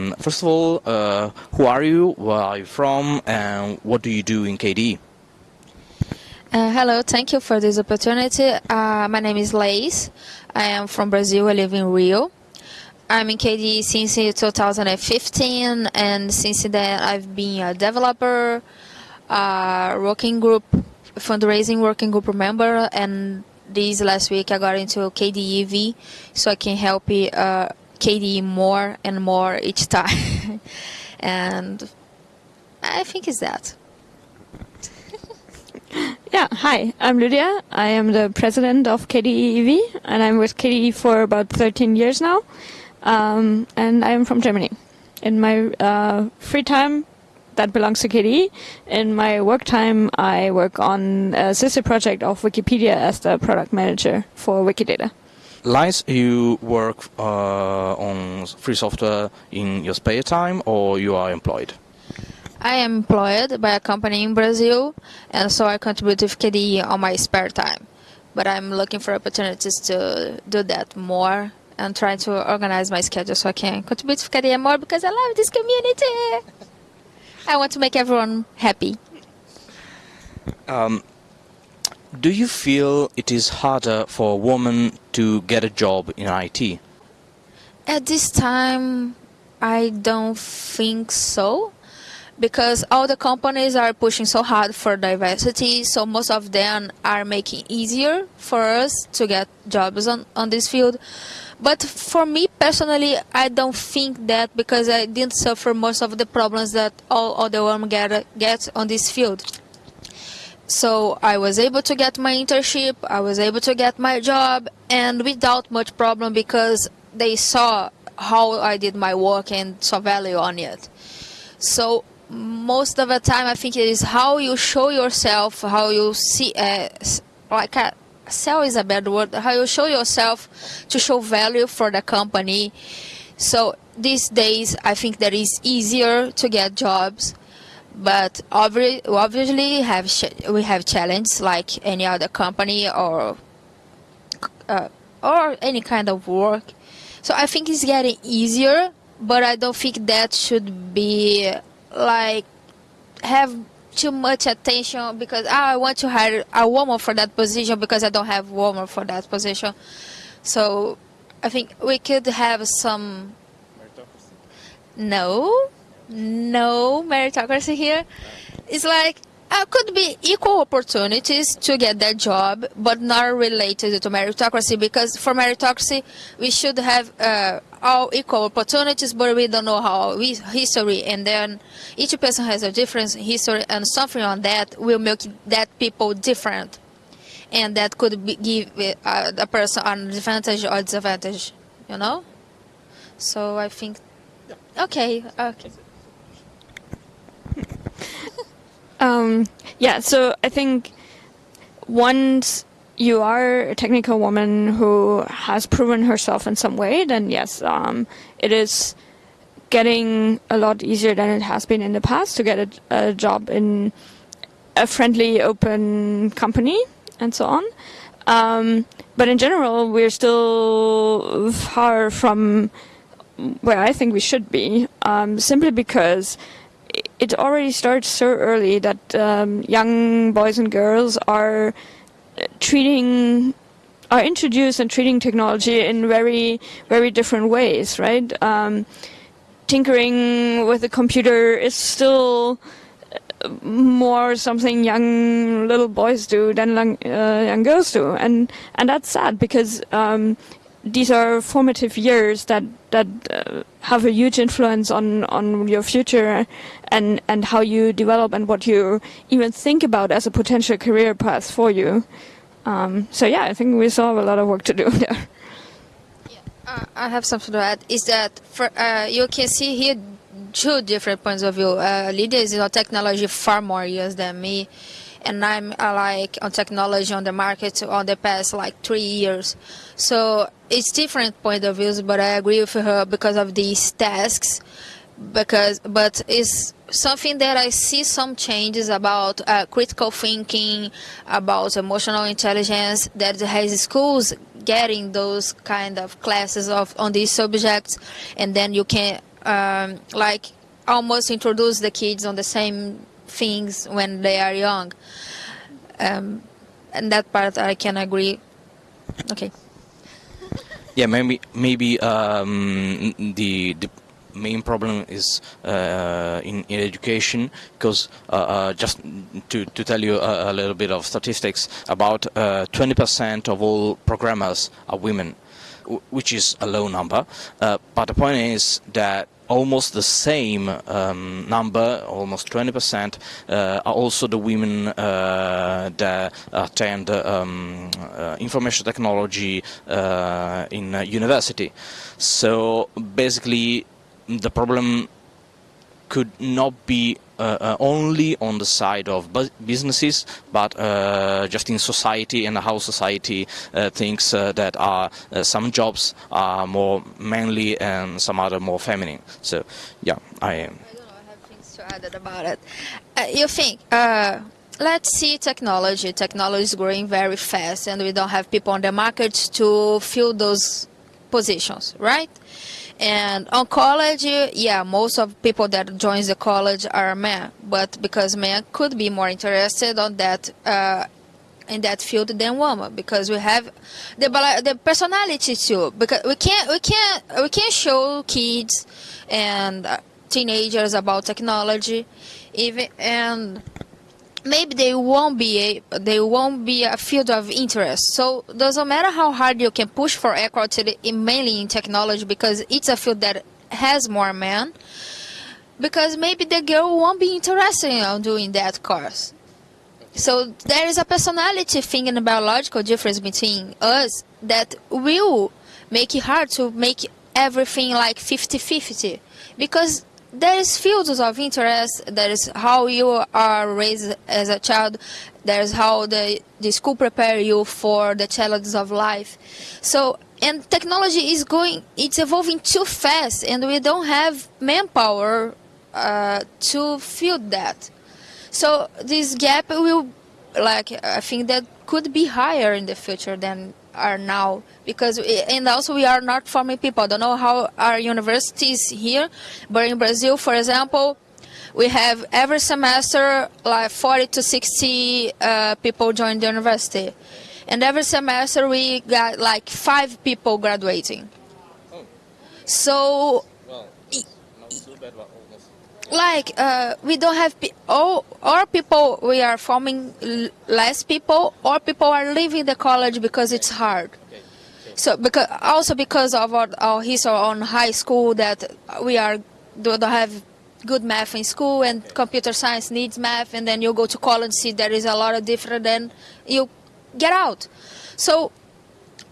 Um, First of all, uh, who are you? Where are you from? And what do you do in KDE? Uh, hello, thank you for this opportunity. Uh, my name is Laís. I am from Brazil. I live in Rio. I'm in KDE since 2015, and since then I've been a developer, a working group, fundraising working group member, and this last week I got into KDE EV, so I can help uh, KDE more and more each time. and I think it's that. Yeah, hi, I'm Lydia. I am the president of KDE EV, and I'm with KDE for about 13 years now. Um, and I am from Germany. In my uh, free time, that belongs to KDE. In my work time, I work on a sister project of Wikipedia as the product manager for Wikidata. Laís, you work uh, on free software in your spare time or you are employed? I am employed by a company in Brazil, and so I contribute with KDE on my spare time. But I'm looking for opportunities to do that more and trying to organize my schedule so I can contribute to KDE more because I love this community. I want to make everyone happy. Um, do you feel it is harder for a woman to get a job in IT? At this time, I don't think so because all the companies are pushing so hard for diversity so most of them are making easier for us to get jobs on, on this field but for me personally i don't think that because i didn't suffer most of the problems that all other women get, get on this field so i was able to get my internship i was able to get my job and without much problem because they saw how i did my work and saw value on it so most of the time I think it is how you show yourself, how you see, uh, like a, sell is a bad word, how you show yourself to show value for the company. So these days I think that is easier to get jobs, but obviously have we have challenges like any other company or uh, or any kind of work. So I think it's getting easier, but I don't think that should be like have too much attention because oh, I want to hire a woman for that position because I don't have woman for that position. So I think we could have some. No, no meritocracy here. It's like uh, could be equal opportunities to get that job, but not related to meritocracy because for meritocracy we should have uh, all equal opportunities, but we don't know how we, history, and then each person has a different history, and something on that will make that people different, and that could be, give uh, a person an advantage or disadvantage, you know. So I think, okay, okay. Um, yeah, so I think once you are a technical woman who has proven herself in some way, then yes, um, it is getting a lot easier than it has been in the past to get a, a job in a friendly, open company and so on. Um, but in general, we're still far from where I think we should be, um, simply because it already starts so early that um, young boys and girls are treating are introduced and treating technology in very very different ways right? Um, tinkering with a computer is still uh, more something young little boys do than uh, young girls do. And and that's sad because um, these are formative years that that uh, have a huge influence on on your future and and how you develop and what you even think about as a potential career path for you. Um, so yeah, I think we still have a lot of work to do there. Yeah, uh, I have something to add. Is that for uh, you can see here two different points of view. Lydia is in technology far more years than me and I'm uh, like on technology on the market on the past like three years. So it's different point of views, but I agree with her because of these tasks. Because, but it's something that I see some changes about uh, critical thinking, about emotional intelligence. That has schools getting those kind of classes of on these subjects, and then you can um, like almost introduce the kids on the same things when they are young. Um, and that part I can agree. Okay. Yeah, maybe maybe um, the the main problem is uh, in, in education because uh, uh, just to, to tell you a, a, little bit of statistics about 20% of all programmers are women which is a low number uh, but the point is that almost the same um, number, almost 20%, uh, are also the women uh, that attend um, uh, information technology uh, in university. So basically, the problem could not be uh, uh, only on the side of bu businesses, but uh, just in society and how society uh, thinks uh, that are uh, some jobs are more manly and some other more feminine. So, yeah, I. I don't have things to add about it. you think? let's see technology. Technology is growing very fast, and we don't have people on the market to fill those positions, right? And on college, yeah, most of people that joins the college are men, but because men could be more interested on that uh, in that field than women, because we have the the personality too. Because we can't we can't we can't show kids and teenagers about technology, even and maybe they won't be a, they won't be a field of interest. So doesn't matter how hard you can push for equality, mainly in technology, because it's a field that has more men. Because maybe the girl won't be interested in doing that course. So there is a personality thing and a biological difference between us that will make it hard to make everything like 50-50. Because there is fields of interest. There is how you are raised as a child. There is how the, the school prepare you for the challenges of life. So, and technology is going, it's evolving too fast, and we don't have manpower uh, to fill that. So this gap will, like, I think that could be higher in the future than are now because we, and also we are not forming people. I don't know how our universities here, but in Brazil, for example, we have every semester like 40 to 60 uh, people join the university, and every semester we got like five people graduating. Oh. So. Well, not so bad, like uh, we don't have all or people we are forming less people or people are leaving the college because it's hard. So because also because of our, our history on high school that we are don't have good math in school and computer science needs math and then you go to college see there is a lot of different then you get out. So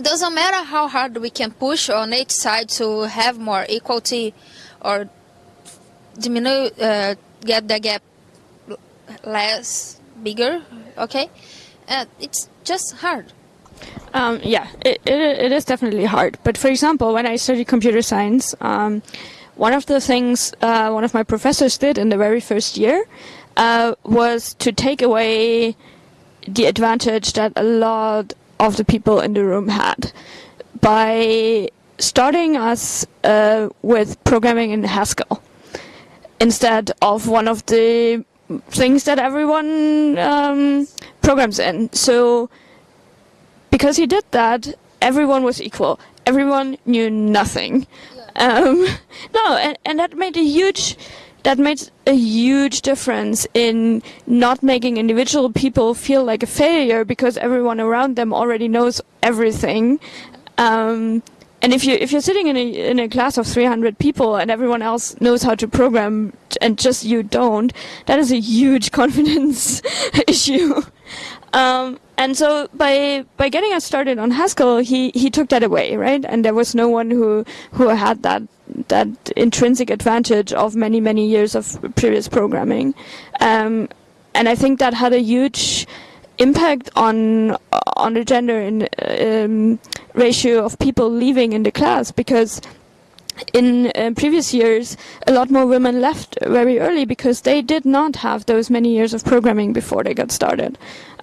doesn't matter how hard we can push on each side to have more equality or diminish, uh, get the gap less bigger, okay? Uh, it's just hard. Um, yeah, it, it, it is definitely hard. But for example, when I studied computer science, um, one of the things uh, one of my professors did in the very first year uh, was to take away the advantage that a lot of the people in the room had by starting us uh, with programming in Haskell instead of one of the things that everyone um, programs in. So because he did that, everyone was equal. Everyone knew nothing. Um, no, and, and that made a huge that made a huge difference in not making individual people feel like a failure because everyone around them already knows everything. Um, and if you if you're sitting in a in a class of 300 people and everyone else knows how to program and just you don't, that is a huge confidence issue. Um, and so by by getting us started on Haskell, he he took that away, right? And there was no one who who had that that intrinsic advantage of many many years of previous programming. Um, and I think that had a huge impact on on the gender in, um, ratio of people leaving in the class because in uh, previous years a lot more women left very early because they did not have those many years of programming before they got started.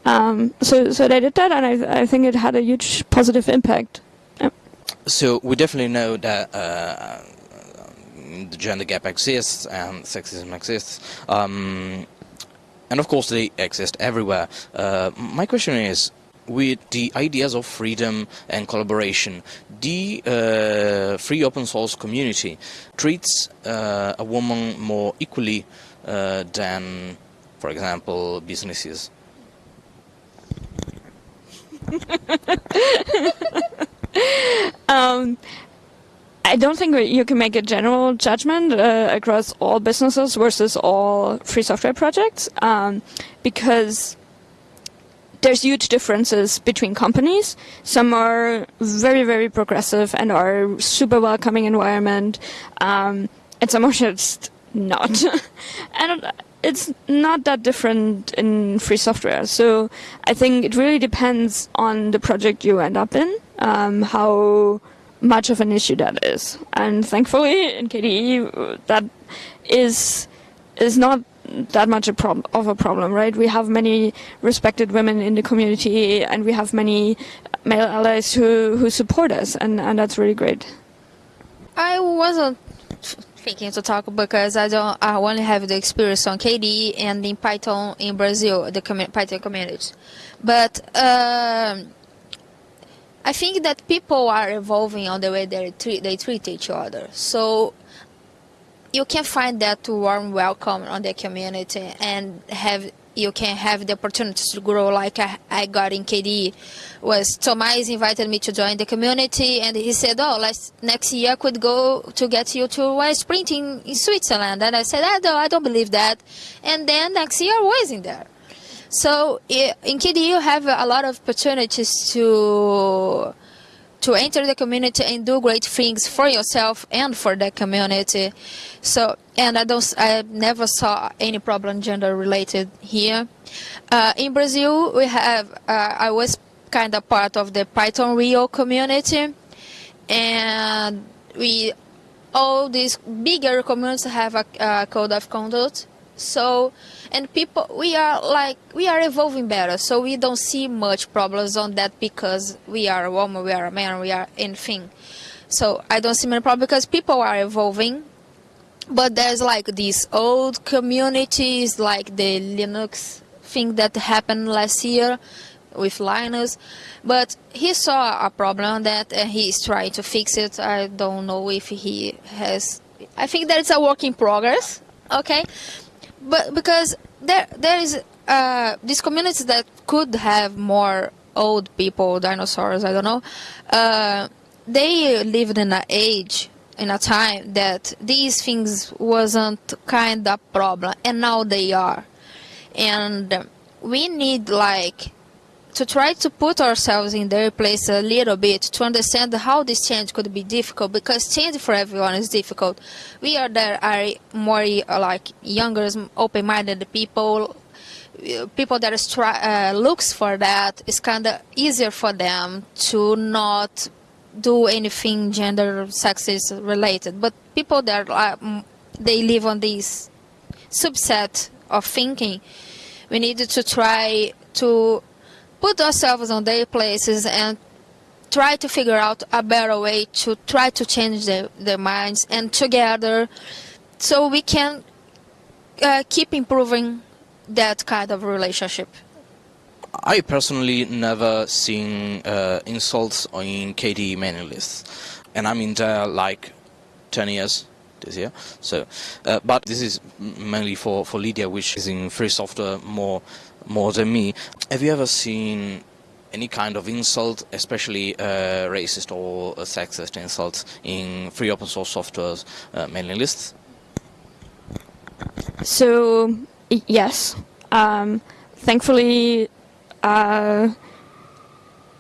Um, so so they did that and I, I think it had a huge positive impact. So we definitely know that uh, the gender gap exists and sexism exists. Um, and of course, they exist everywhere. Uh, my question is, with the ideas of freedom and collaboration, the uh, free open source community treats uh, a woman more equally uh, than, for example, businesses. um, I don't think you can make a general judgment uh, across all businesses versus all free software projects um, because there's huge differences between companies. Some are very, very progressive and are super welcoming environment, um, and some are just not. and it's not that different in free software. So I think it really depends on the project you end up in, um, how much of an issue that is. And thankfully in KDE that is is not that much a prob- of a problem, right? We have many respected women in the community, and we have many male allies who, who support us, and, and that's really great. I wasn't thinking to talk because I don't. I only have the experience on KDE and in Python in Brazil, the commu- Python community. But um, I think that people are evolving on the way they treat they treat each other. So you can find that warm welcome on the community and have you can have the opportunity to grow like I, I got in KDE. Was Tomaz invited me to join the community and he said, oh, let's, next year I could go to get you to a sprint in, in Switzerland. And I said, I don't, I don't believe that. And then next year I was in there. So in KDE you have a lot of opportunities to to enter the community and do great things for yourself and for the community. So, and I don't, I never saw any problem gender related here. Uh, in Brazil, we have, uh, I was kind of part of the Python Rio community, and we, all these bigger communities have a, a code of conduct. So, and people we are like we are evolving better. So we don't see much problems on that because we are a woman we are a man we are anything. So i don't see many problems because people are evolving. But there's like these old communities like the linux thing that happened last year with linus. But he saw a problem that and he's trying to fix it. I don't know if he has i think that it's a work in progress okay but because there there is uh, these communities that could have more old people, dinosaurs, I don't know. Uh, they lived in an age, in a time that these things wasn't kind of problem, and now they are. And we need like to try to put ourselves in their place a little bit to understand how this change could be difficult because change for everyone is difficult. We are there are more like younger, open-minded people, people that uh, looks for that. It's kind of easier for them to not do anything gender sexist related. But people that are, they live on this subset of thinking, we need to try to put ourselves on their places and try to figure out a better way to try to change their, their minds and together so we can uh, keep improving that kind of relationship. I personally never seen uh, insults in KDE mailing lists, and I'm in there like 10 years this year. So, uh, but this is mainly for for Lydia, which is in free software more more than me. Have you ever seen any kind of insult, especially uh, racist or sexist insults in free open source software's uh, mailing lists? So, yes. Um, thankfully, uh,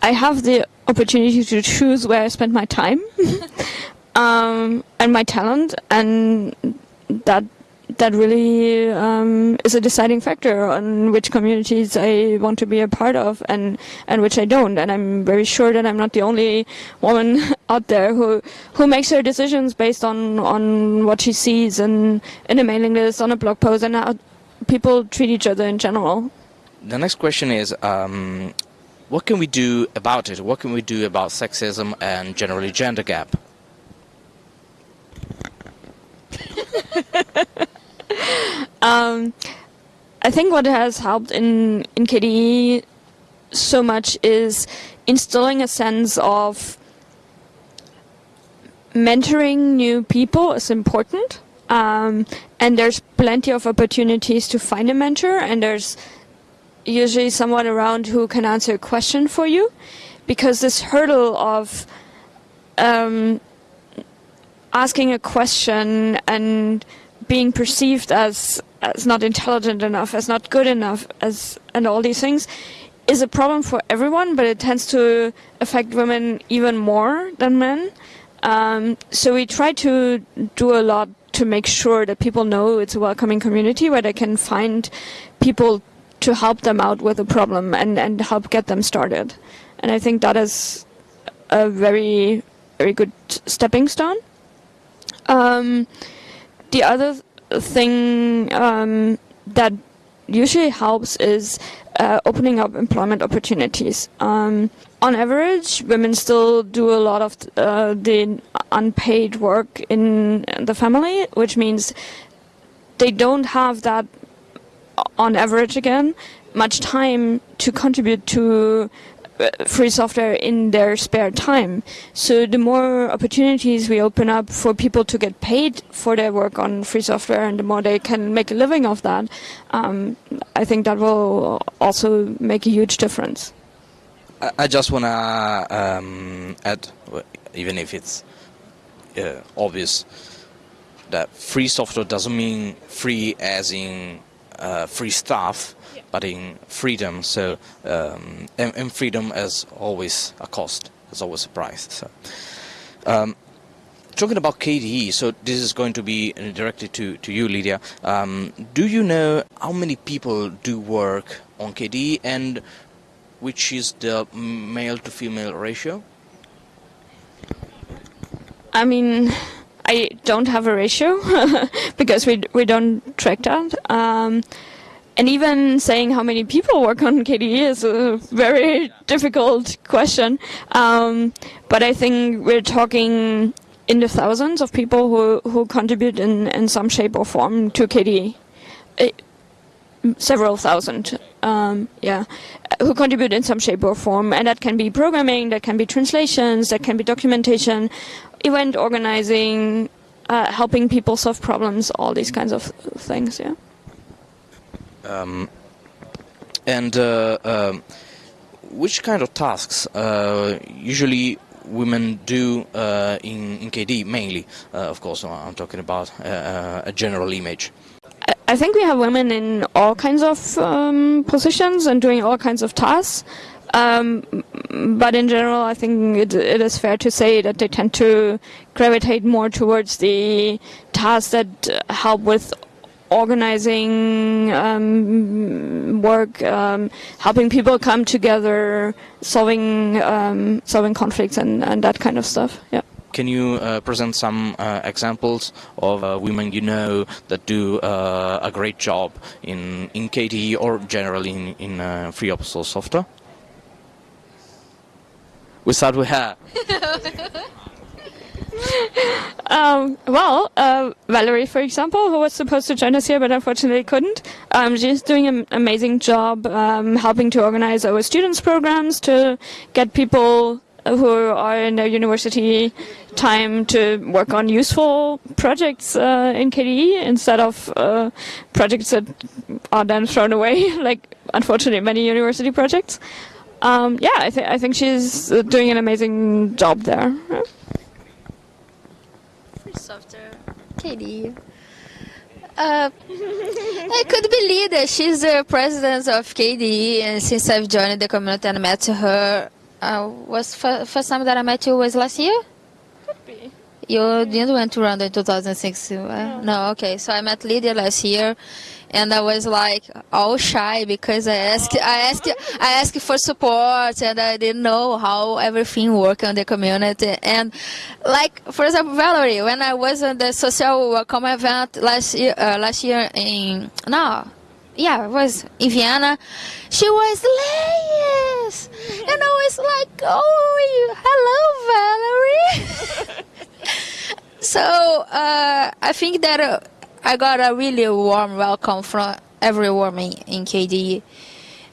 I have the opportunity to choose where I spend my time um, and my talent, and that that really um, is a deciding factor on which communities I want to be a part of and, and which I don't. And I'm very sure that I'm not the only woman out there who who makes her decisions based on, on what she sees in, in a mailing list, on a blog post, and how people treat each other in general. The next question is, um, what can we do about it? What can we do about sexism and generally gender gap? um, I think what has helped in in KDE so much is instilling a sense of mentoring new people is important. Um, and there's plenty of opportunities to find a mentor, and there's usually someone around who can answer a question for you, because this hurdle of um, asking a question and being perceived as as not intelligent enough, as not good enough, as and all these things is a problem for everyone, but it tends to affect women even more than men. Um, so we try to do a lot to make sure that people know it's a welcoming community where they can find people to help them out with a problem and, and help get them started. And I think that is a very, very good stepping stone. Um, the other thing um, that usually helps is uh, opening up employment opportunities. Um, on average, women still do a lot of uh, the unpaid work in the family, which means they don't have that, on average again, much time to contribute to free software in their spare time. So the more opportunities we open up for people to get paid for their work on free software and the more they can make a living of that, um, I think that will also make a huge difference. I just want to um, add, even if it's uh, obvious, that free software doesn't mean free as in uh, free stuff but in freedom. So um, and, and, freedom is always a cost. It's always a price. So. Um, talking about KDE, so this is going to be directed to, to you, Lydia. Um, do you know how many people do work on KDE and which is the male to female ratio? I mean, I don't have a ratio because we we don't track that. Um, and even saying how many people work on KDE is a very difficult question. Um, but I think we're talking in the thousands of people who, who contribute in, in some shape or form to KDE. It, uh, several thousand, um, yeah, who contribute in some shape or form. And that can be programming, that can be translations, that can be documentation, event organizing, uh, helping people solve problems, all these kinds of things, yeah. Um, and uh, um, which kind of tasks uh, usually women do uh, in, in KDE mainly? Of course, I'm talking about a general image. I think we have women in all kinds of um, positions and doing all kinds of tasks. Um, but in general, I think it, it is fair to say that they tend to gravitate more towards the tasks that help with organizing um, work, um, helping people come together, solving um, solving conflicts and, and that kind of stuff. Yeah. Can you uh, present some uh, examples of uh, women you know that do uh, a great job in, in KDE or generally in, in uh, free open source software? We start with her. um, well, uh, Valerie, for example, who was supposed to join us here but unfortunately couldn't, um, she's doing an amazing job um, helping to organize our students' programs to get people who are in their university time to work on useful projects uh, in KDE instead of uh, projects that are then thrown away, like unfortunately many university projects. Um, yeah, I, th I think she's doing an amazing job there. Software. KDE. Uh, I could believe that she's the president of KDE, and since I've joined the community and met her, uh, was first time that I met you was last year. Could be. You didn't went to Randa in 2006. Uh, no, okay. So I met Lydia last year, and I was like all shy because I asked, I asked, I asked for support, and I didn't know how everything worked in the community. And like for example, Valerie, when I was at the social welcome event last year, uh, last year in no, yeah, it was in Vienna. She was Laís, and I was like, oh, hello, Valerie. so uh, I think that. Uh, I got a really warm welcome from everyone in, in KDE,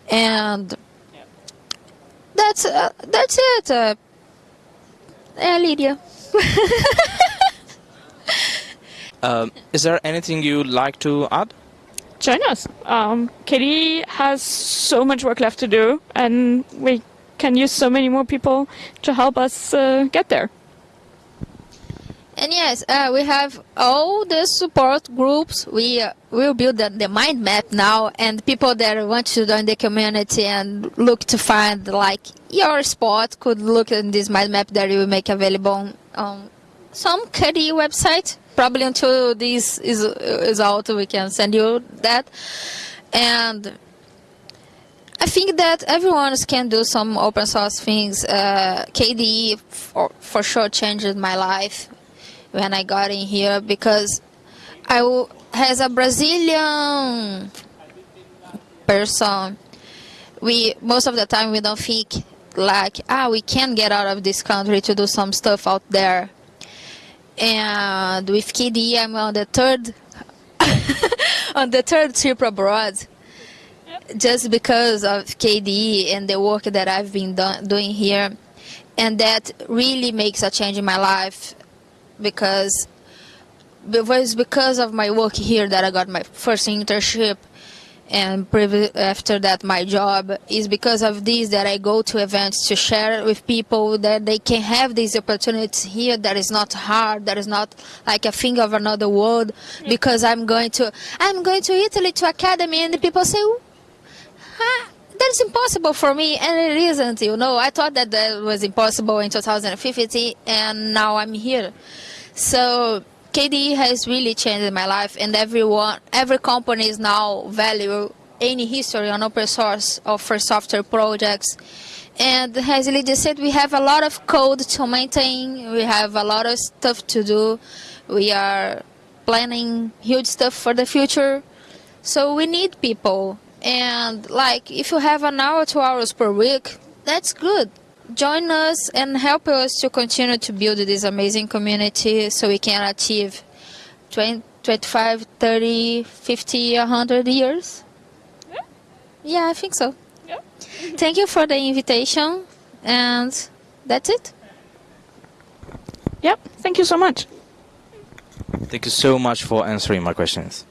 and that's uh, that's it. Uh, yeah, Lydia. Um, is there anything you'd like to add? Join us. Um, KDE has so much work left to do, and we can use so many more people to help us uh, get there. And yes, uh, we have all the support groups. We uh, will build the, the mind map now, and people that want to join the community and look to find like your spot could look in this mind map that we make available on, some KDE website. Probably until this is is out, we can send you that. And I think that everyone can do some open source things. Uh, KDE for, for sure changed my life when I got in here because I as a Brazilian person, we most of the time we don't think like ah we can get out of this country to do some stuff out there. And with KDE, I'm on the third on the third trip abroad just because of KDE and the work that I've been do- doing here, and that really makes a change in my life because it was because of my work here that I got my first internship. And after that my job is because of this that I go to events to share with people that they can have these opportunities here that is not hard that is not like a thing of another world. Because I'm going to I'm going to Italy to Akademy and the people say "Ah, that's impossible for me and it isn't you know i thought that that was impossible in 2015 and now i'm here so kde has really changed my life and everyone every company is now value any history on open source or for software projects and as Lydia said, we have a lot of code to maintain. We have a lot of stuff to do. We are planning huge stuff for the future. So we need people. And like if you have an hour, two hours per week, that's good. Join us and help us to continue to build this amazing community so we can achieve 20, 25, 30, 50, 100 years. Yeah, I think so. Yeah. Thank you for the invitation. And that's it. Yep. Thank you so much. Thank you so much for answering my questions.